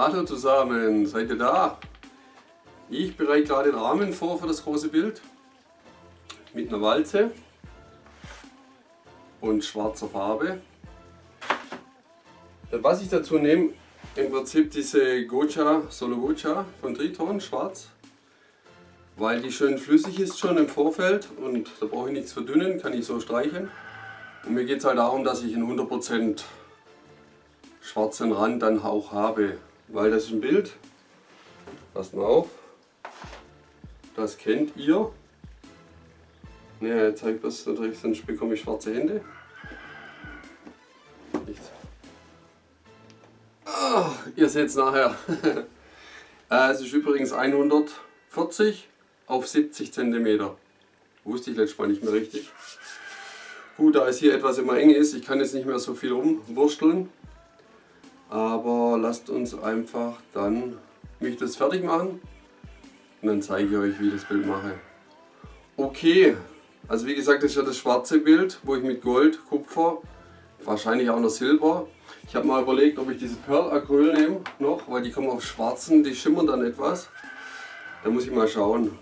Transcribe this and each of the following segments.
Hallo zusammen, seid ihr da? Ich bereite gerade den Rahmen vor für das große Bild mit einer Walze und schwarzer Farbe. Was ich dazu nehme, im Prinzip diese Gocha, Solo Gocha von Triton, schwarz, weil die schön flüssig ist schon im Vorfeld und da brauche ich nichts verdünnen, kann ich so streichen. Und mir geht es halt darum, dass ich einen 100% schwarzen Rand dann auch habe, weil das ist ein Bild, passt mal auf, das kennt ihr. Ne, jetzt zeigt das natürlich, sonst bekomme ich schwarze Hände. Oh, ihr seht es nachher. Äh, es ist übrigens 140 auf 70 cm. Wusste ich letztes Mal nicht mehr richtig. Gut, da es hier etwas immer eng ist, ich kann jetzt nicht mehr so viel rumwursteln. Aber lasst uns einfach dann mich das fertig machen. Und dann zeige ich euch, wie ich das Bild mache. Okay, also wie gesagt, das ist ja das schwarze Bild, wo ich mit Gold, Kupfer, wahrscheinlich auch noch Silber ich habe mal überlegt, ob ich diese Pearl Acryl nehme noch, weil die kommen auf schwarzen, die schimmern dann etwas. Da muss ich mal schauen.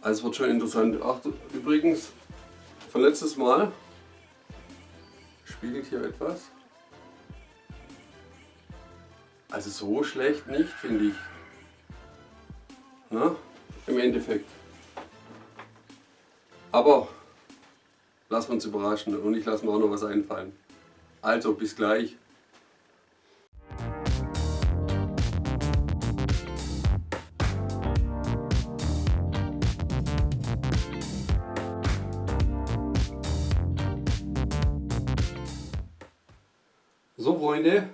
Also es wird schon interessant. Ach, übrigens, von letztes Mal spiegelt hier etwas. Also so schlecht nicht, finde ich. Na, im Endeffekt. Aber lassen wir uns überraschen und ich lasse mir auch noch was einfallen. Also bis gleich. So Freunde,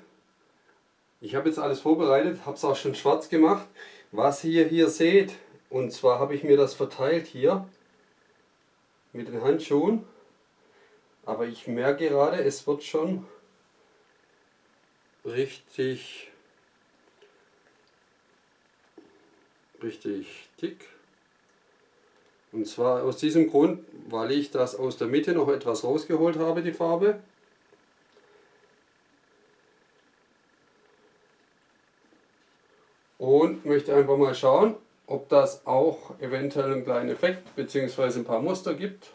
ich habe jetzt alles vorbereitet, habe es auch schon schwarz gemacht. Was ihr hier seht, und zwar habe ich mir das verteilt hier mit den Handschuhen. Aber ich merke gerade, es wird schon richtig, richtig dick. Und zwar aus diesem Grund, weil ich das aus der Mitte noch etwas rausgeholt habe, die Farbe. Und möchte einfach mal schauen, ob das auch eventuell einen kleinen Effekt bzw. ein paar Muster gibt.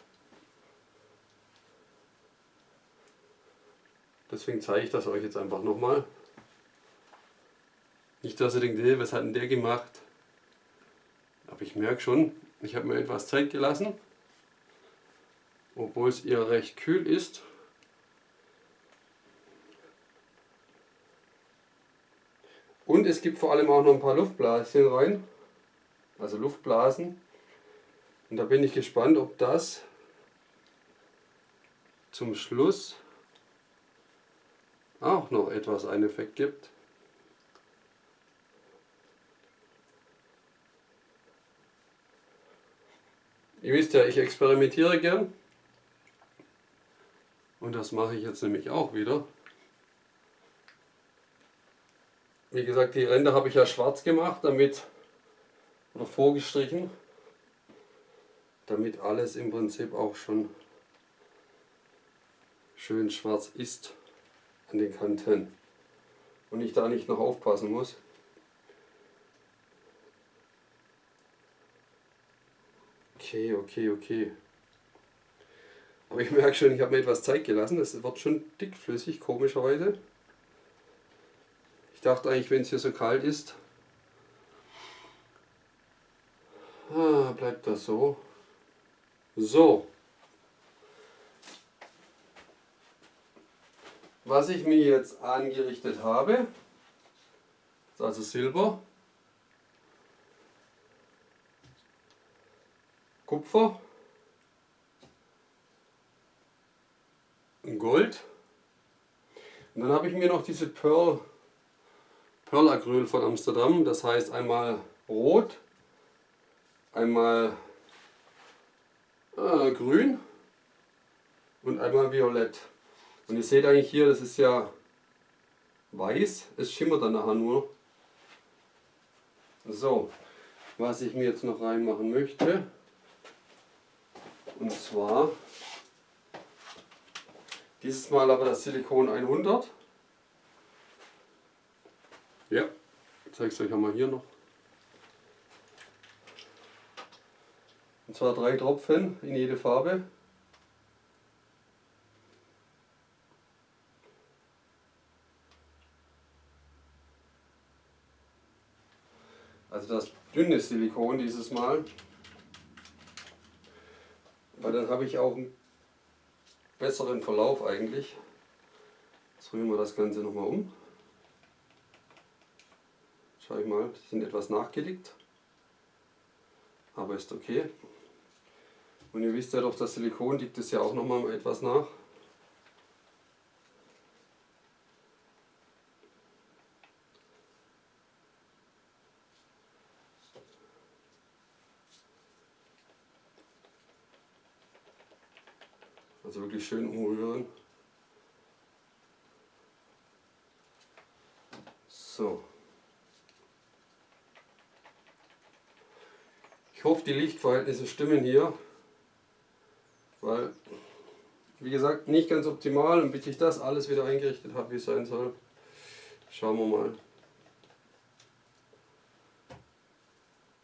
Deswegen zeige ich das euch jetzt einfach nochmal. Nicht, dass ihr denkt, was hat denn der gemacht? Aber ich merke schon, ich habe mir etwas Zeit gelassen, obwohl es eher recht kühl ist. Und es gibt vor allem auch noch ein paar Luftblaschen rein, also Luftblasen. Und da bin ich gespannt, ob das zum Schluss auch noch etwas einen Effekt gibt. Ihr wisst ja, ich experimentiere gern. Und das mache ich jetzt nämlich auch wieder. Wie gesagt, die Ränder habe ich ja schwarz gemacht, damit, oder vorgestrichen, damit alles im Prinzip auch schon schön schwarz ist an den Kanten und ich da nicht noch aufpassen muss. Okay, okay, okay. Aber ich merke schon, ich habe mir etwas Zeit gelassen. Es wird schon dickflüssig, komischerweise. Dachte eigentlich, wenn es hier so kalt ist, ah, bleibt das so. So, Was ich mir jetzt angerichtet habe, ist also Silber, Kupfer, Gold. Und dann habe ich mir noch diese Pearl, Pearl Acryl von Amsterdam, das heißt einmal rot, einmal äh, grün und einmal violett. Und ihr seht eigentlich hier, das ist ja weiß, es schimmert dann nachher nur. So, was ich mir jetzt noch reinmachen möchte, und zwar dieses Mal aber das Silikon 100. zeige es euch einmal hier noch. Und zwar drei Tropfen in jede Farbe. Also das dünne Silikon dieses Mal. Weil dann habe ich auch einen besseren Verlauf eigentlich. Jetzt rühren wir das Ganze nochmal um. Schau ich mal, die sind etwas nachgelegt. Aber ist okay. Und ihr wisst ja doch, das Silikon liegt es ja auch nochmal etwas nach. Also wirklich schön umrühren. So. Ich hoffe, die Lichtverhältnisse stimmen hier, weil, wie gesagt, nicht ganz optimal und bis ich das alles wieder eingerichtet habe, wie es sein soll, schauen wir mal.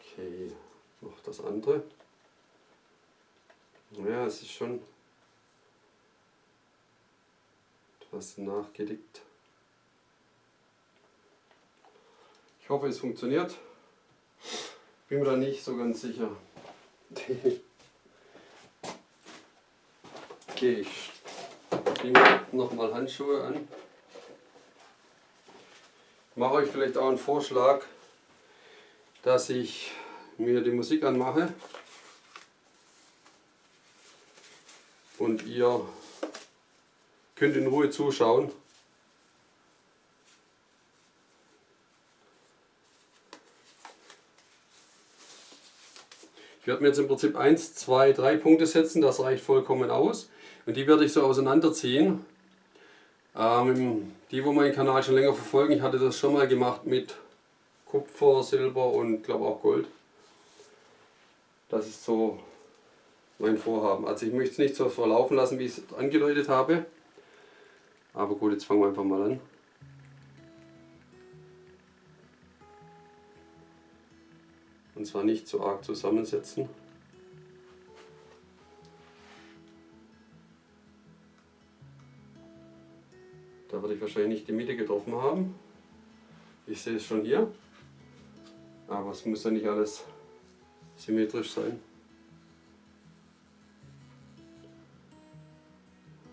Okay, noch das andere. Ja, es ist schon etwas nachgelegt. Ich hoffe, es funktioniert. Bin mir da nicht so ganz sicher. okay, ich ziehe nochmal Handschuhe an. Mache euch vielleicht auch einen Vorschlag, dass ich mir die Musik anmache und ihr könnt in Ruhe zuschauen. Ich werde mir jetzt im Prinzip 1, 2, 3 Punkte setzen, das reicht vollkommen aus. Und die werde ich so auseinanderziehen. Ähm, die, wo meinen Kanal schon länger verfolgen, ich hatte das schon mal gemacht mit Kupfer, Silber und glaube auch Gold. Das ist so mein Vorhaben. Also ich möchte es nicht so verlaufen lassen, wie ich es angedeutet habe. Aber gut, jetzt fangen wir einfach mal an. Und zwar nicht zu arg zusammensetzen. Da werde ich wahrscheinlich nicht die Mitte getroffen haben. Ich sehe es schon hier. Aber es muss ja nicht alles symmetrisch sein.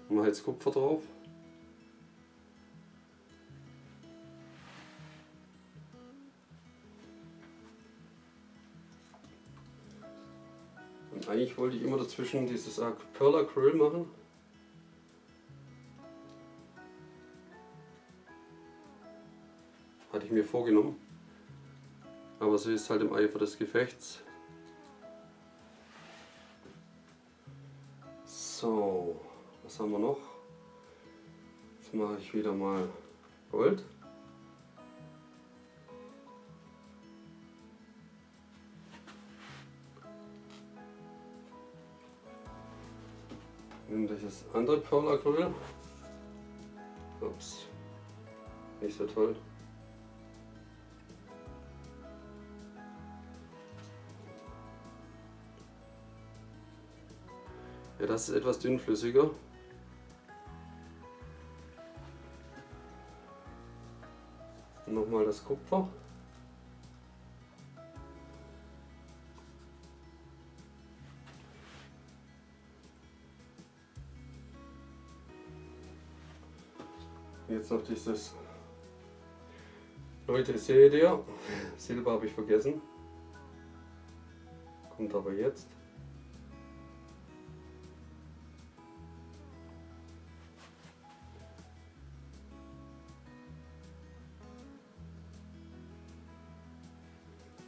Machen jetzt Kupfer drauf. Eigentlich wollte ich immer dazwischen dieses Pearl Acryl machen. Hatte ich mir vorgenommen. Aber so ist halt im Eifer des Gefechts. So, was haben wir noch? Jetzt mache ich wieder mal Gold. Nimm das andere Perlacryl. Ups, nicht so toll. Ja, das ist etwas dünnflüssiger. Nochmal das Kupfer. Jetzt noch dieses. Leute, seht ihr? Silber habe ich vergessen. Kommt aber jetzt.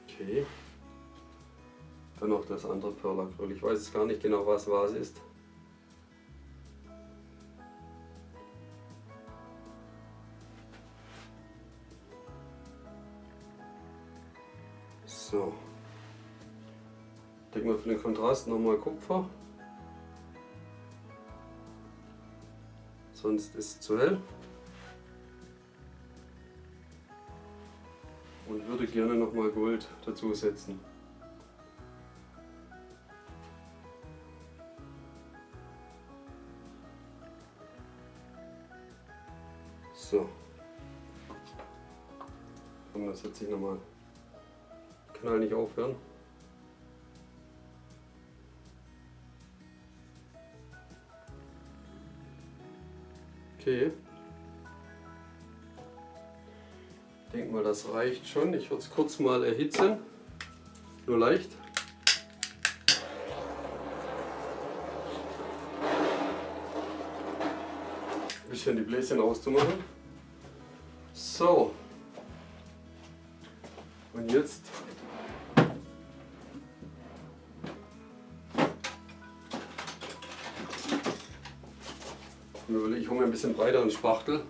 Okay. Dann noch das andere Perlacryl. Ich weiß gar nicht genau, was was ist. So. Decken wir für den Kontrast nochmal Kupfer. Sonst ist es zu hell. und würde gerne nochmal Gold dazu setzen. So. Und das setze ich nochmal. Kanal nicht aufhören. Okay. Ich denke mal, das reicht schon. Ich würde es kurz mal erhitzen. Nur leicht. Ein bisschen die Bläschen auszumachen. So. Und jetzt ich hole mir ein bisschen breiteren Spachtel,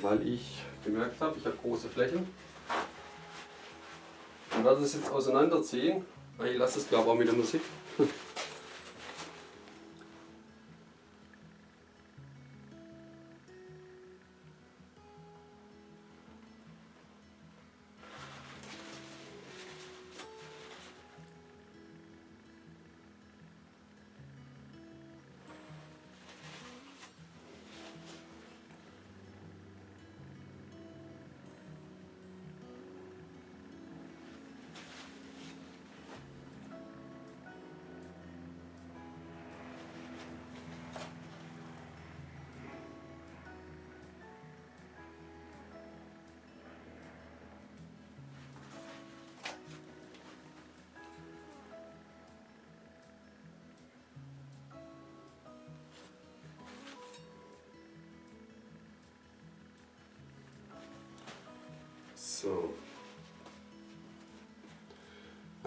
weil ich gemerkt habe, ich habe große Flächen. Und werde es jetzt auseinanderziehen. Ich lasse es glaube auch mit der Musik.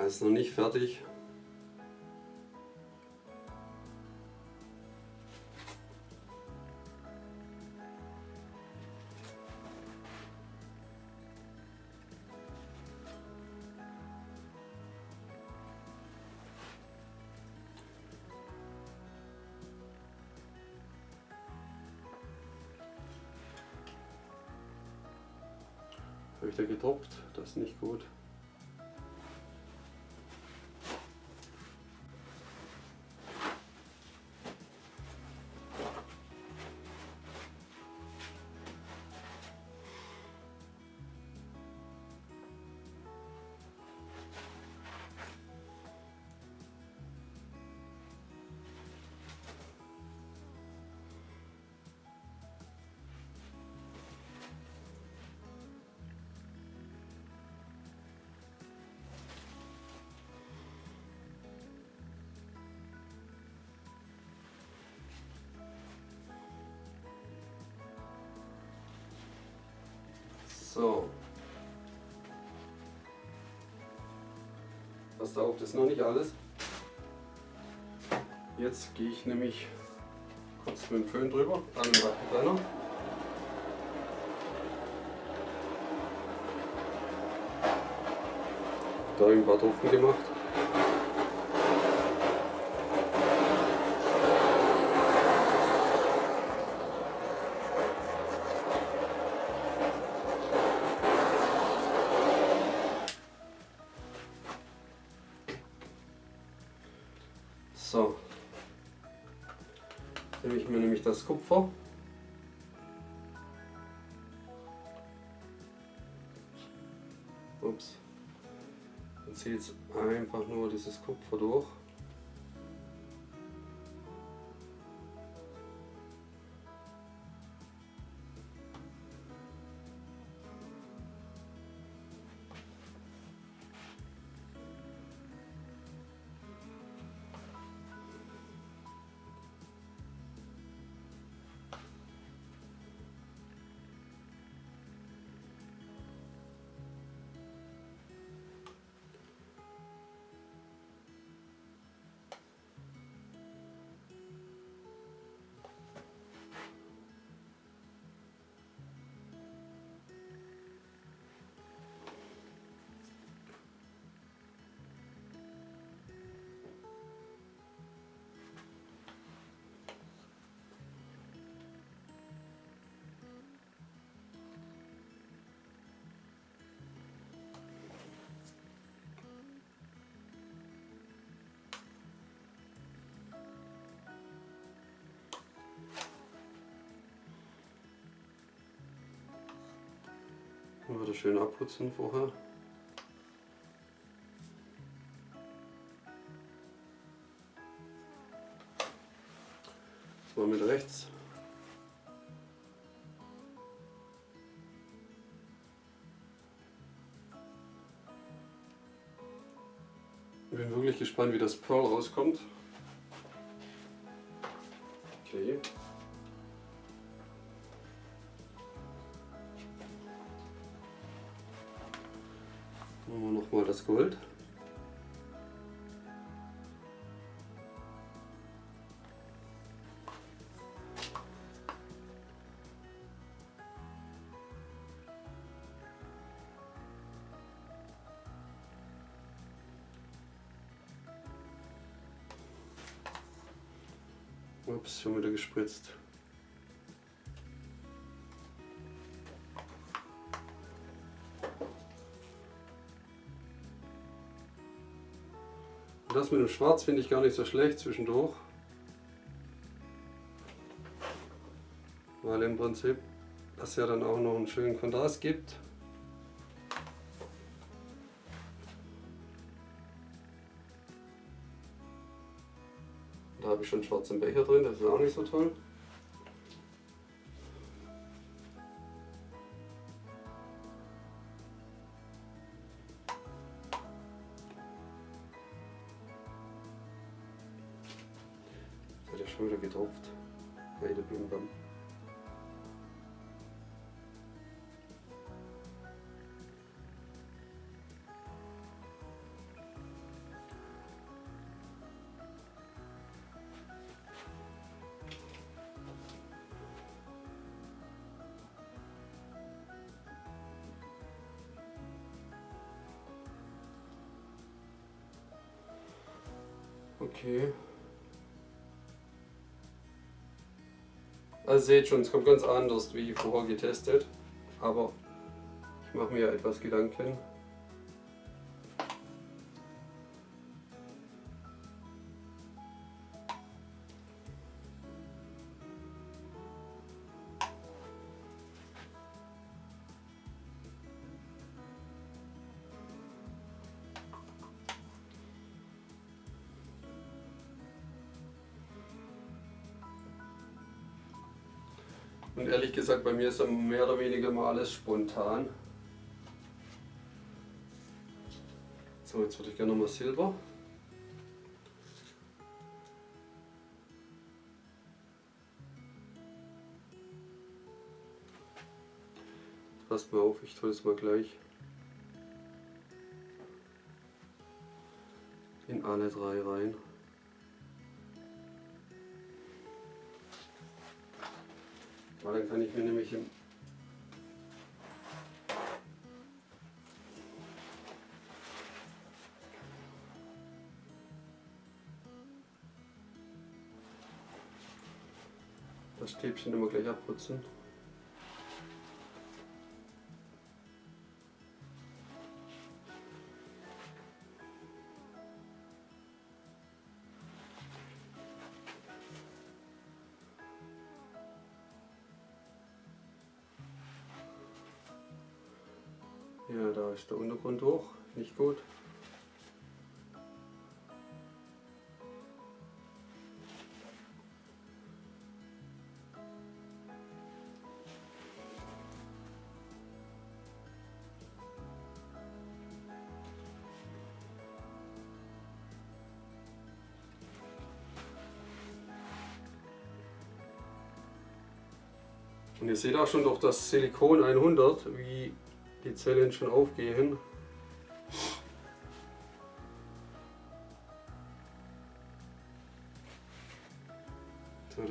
Alles noch nicht fertig. Habe ich da getoppt? Das ist nicht gut. So. Passt auf, das ist noch nicht alles. Jetzt gehe ich nämlich kurz mit dem Föhn drüber, dann mit dem Wattentrenner. Da ein paar Tropfen gemacht. Mir nämlich das Kupfer. Ups. Und ziehe jetzt einfach nur dieses Kupfer durch. Wieder schön abputzen vorher. So mit rechts. Ich bin wirklich gespannt, wie das Pearl rauskommt. Okay. Nochmal das Gold. Das mit dem Schwarz finde ich gar nicht so schlecht zwischendurch. Weil im Prinzip das ja dann auch noch einen schönen Kontrast gibt. Da habe ich schon schwarzen Becher drin, das ist auch nicht so toll. Also seht schon, es kommt ganz anders wie vorher getestet. Aber ich mache mir etwas Gedanken. Und ehrlich gesagt, bei mir ist mehr oder weniger mal alles spontan. So, jetzt würde ich gerne nochmal Silber. Passt mal auf, ich tue es mal gleich in alle drei rein. Weil dann kann ich mir nämlich im das Stäbchen immer gleich abputzen. Untergrund hoch, nicht gut. Und ihr seht auch schon durch das Silikon 100, wie die Zellen schon aufgehen.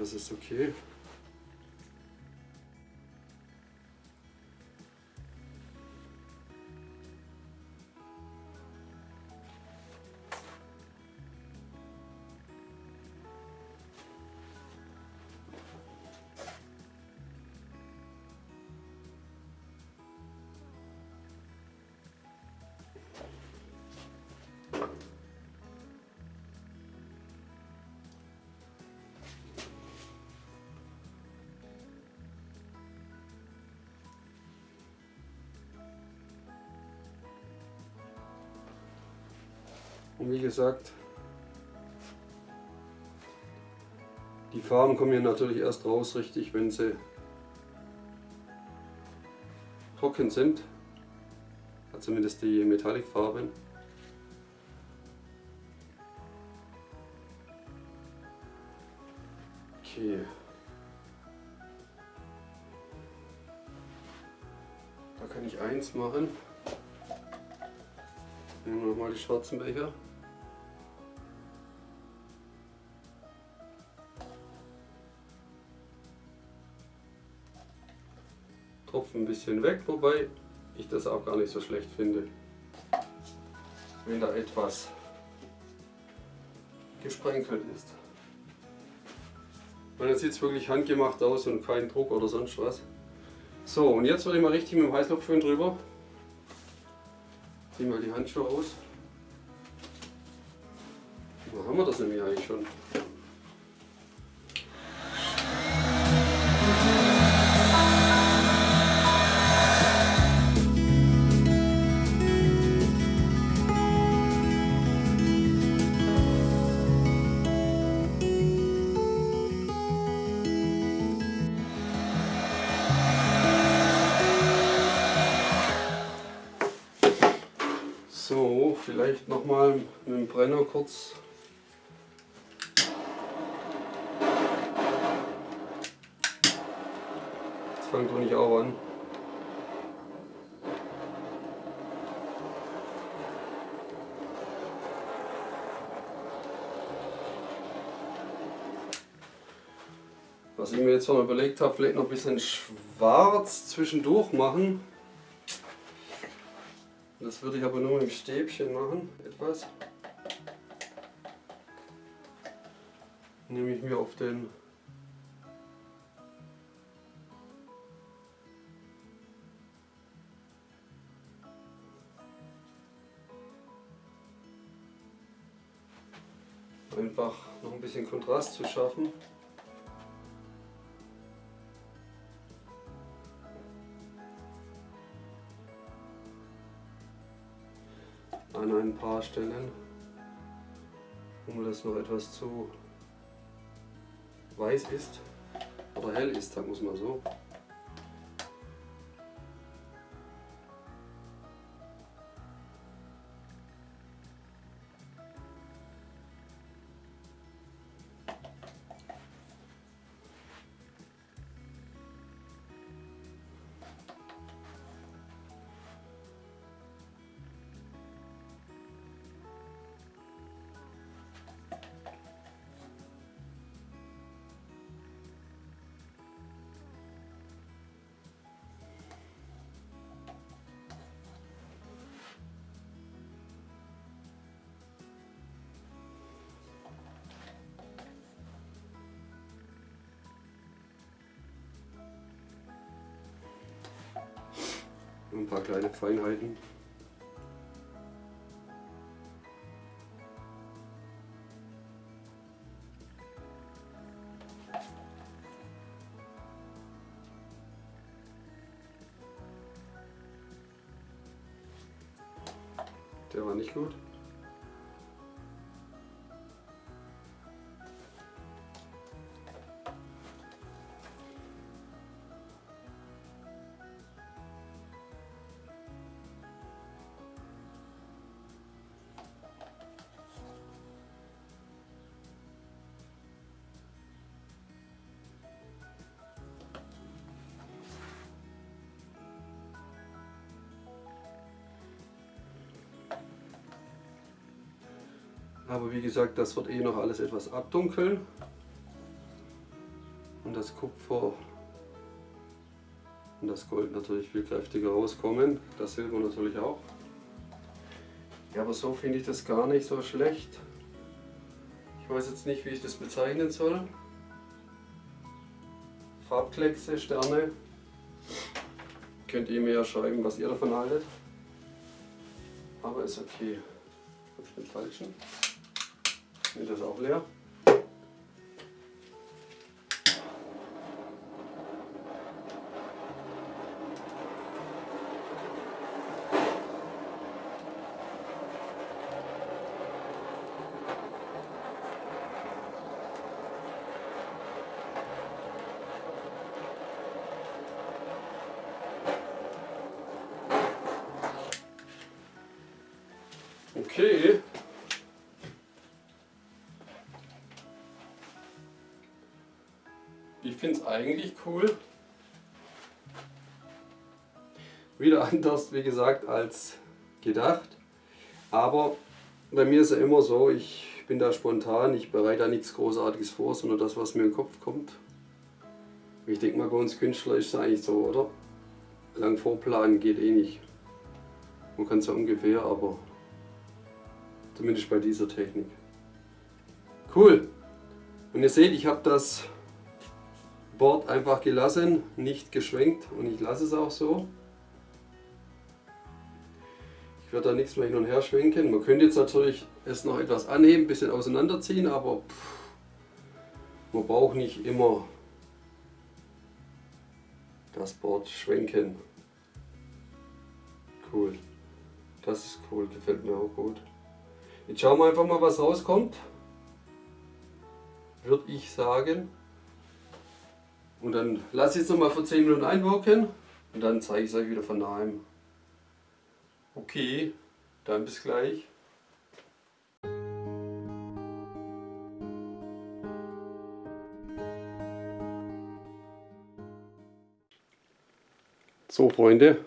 So, das ist okay. Wie gesagt, die Farben kommen hier natürlich erst raus richtig, wenn sie trocken sind. Also zumindest die Metallic-Farben. Okay. Da kann ich eins machen. Nehmen wir nochmal die schwarzen Becher. Ein bisschen weg, wobei ich das auch gar nicht so schlecht finde. Wenn da etwas gesprenkelt ist. Und jetzt sieht es wirklich handgemacht aus und kein Druck oder sonst was. So, und jetzt würde ich mal richtig mit dem Heißluftföhn drüber. Zieh mal die Handschuhe aus. Da haben wir das nämlich eigentlich schon. Brenner kurz. Jetzt fängt doch nicht auch an. Was ich mir jetzt noch überlegt habe, vielleicht noch ein bisschen schwarz zwischendurch machen. Das würde ich aber nur mit dem Stäbchen machen, etwas. Nehme ich mir auf den einfach noch ein bisschen Kontrast zu schaffen. an ein paar Stellen, wo das noch etwas zu weiß ist oder hell ist, sagen muss man so. Ein paar kleine Feinheiten. Der war nicht gut. Aber wie gesagt, das wird eh noch alles etwas abdunkeln. Und das Kupfer und das Gold natürlich viel kräftiger rauskommen. Das Silber natürlich auch. Ja, aber so finde ich das gar nicht so schlecht. Ich weiß jetzt nicht, wie ich das bezeichnen soll. Farbkleckse, Sterne. Könnt ihr mir ja schreiben, was ihr davon haltet. Aber ist okay. Habe ich den falschen? Ist das auch leer? Okay, es eigentlich cool. Wieder anders, wie gesagt, als gedacht. Aber bei mir ist ja immer so, ich bin da spontan, ich bereite da nichts Großartiges vor, sondern das, was mir in den Kopf kommt. Ich denke mal, bei uns Künstler ist es eigentlich so, oder? Lang vorplanen geht eh nicht. Man kann es ja ungefähr, aber zumindest bei dieser Technik. Cool. Und ihr seht, ich habe das Board einfach gelassen, nicht geschwenkt und ich lasse es auch so. Ich werde da nichts mehr hin und her schwenken. Man könnte jetzt natürlich es noch etwas anheben, ein bisschen auseinanderziehen, aber pff, man braucht nicht immer das Board schwenken. Cool. Das ist cool, gefällt mir auch gut. Jetzt schauen wir einfach mal, was rauskommt. Würde ich sagen. Und dann lasse ich es nochmal für 10 Minuten einwirken und dann zeige ich es euch wieder von nahem. Okay, dann bis gleich. So Freunde,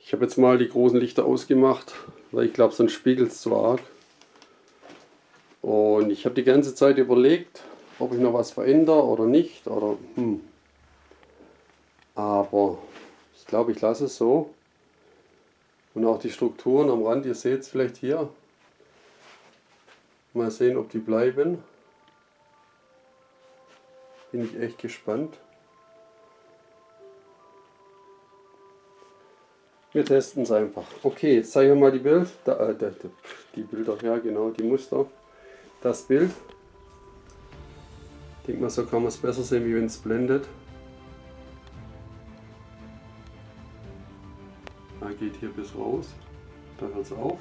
ich habe jetzt mal die großen Lichter ausgemacht, weil ich glaube sonst spiegelt es zu arg. Und ich habe die ganze Zeit überlegt, ob ich noch was verändere oder nicht. Oder, hm. Aber ich glaube, ich lasse es so. Und auch die Strukturen am Rand, ihr seht es vielleicht hier. Mal sehen, ob die bleiben. Bin ich echt gespannt. Wir testen es einfach. Okay, jetzt zeige ich mal die Bild, äh, die Bilder, ja genau, die Muster. Das Bild. Ich denke mal, so kann man es besser sehen, wie wenn es blendet. Da geht hier bis raus, da hört es auf.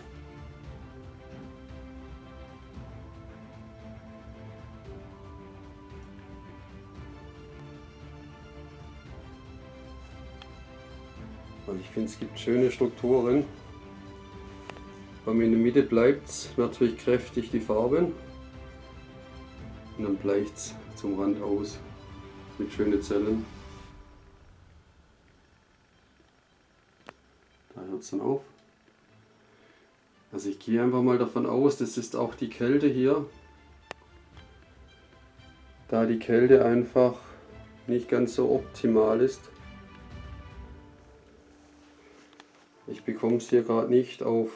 Also ich finde es gibt schöne Strukturen. Aber in der Mitte bleibt es natürlich kräftig die Farben. Und dann bleicht es zum Rand aus mit schönen Zellen. Da hört es dann auf. Also ich gehe einfach mal davon aus, das ist auch die Kälte hier. Da die Kälte einfach nicht ganz so optimal ist. Ich bekomme es hier gerade nicht auf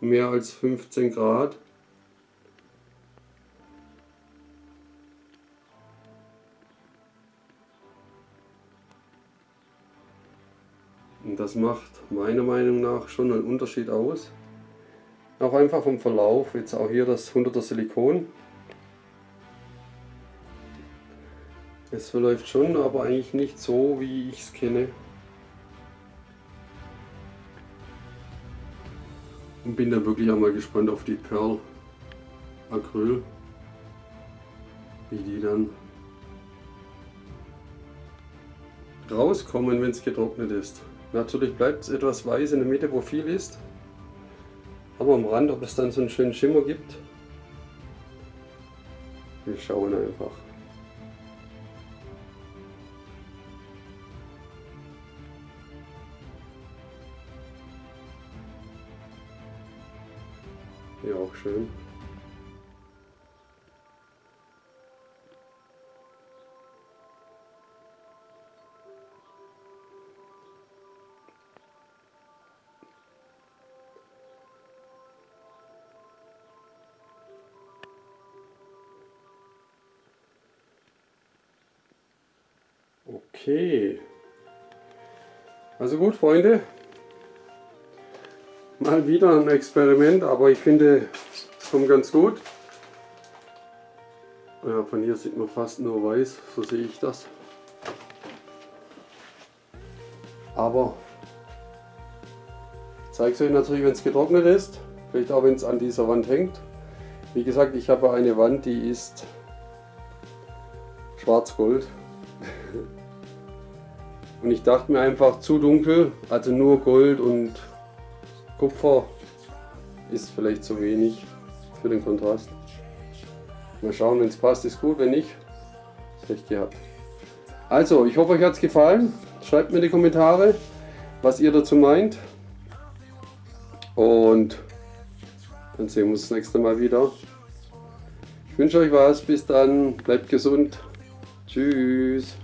mehr als 15 Grad. Das macht meiner Meinung nach schon einen Unterschied aus. Auch einfach vom Verlauf, jetzt auch hier das 100er Silikon. Es verläuft schon, aber eigentlich nicht so, wie ich es kenne. Und bin dann wirklich einmal gespannt auf die Perl Acryl, wie die dann rauskommen, wenn es getrocknet ist. Natürlich bleibt es etwas weiß in der Mitte, wo viel ist, aber am Rand, ob es dann so einen schönen Schimmer gibt, wir schauen einfach. Hier auch schön. Okay. Also gut, Freunde, Mal wieder ein Experiment, aber ich finde, es kommt ganz gut. Ja, von hier sieht man fast nur weiß, so sehe ich das. Aber ich zeige es euch natürlich, wenn es getrocknet ist. Vielleicht auch, wenn es an dieser Wand hängt. Wie gesagt, ich habe eine Wand, die ist schwarz-gold. Und ich dachte mir einfach zu dunkel, also nur Gold und Kupfer ist vielleicht zu wenig für den Kontrast. Mal schauen, wenn es passt, ist gut, wenn nicht, recht gehabt. Also, ich hoffe, euch hat es gefallen. Schreibt mir in die Kommentare, was ihr dazu meint. Und dann sehen wir uns das nächste Mal wieder. Ich wünsche euch was. Bis dann. Bleibt gesund. Tschüss.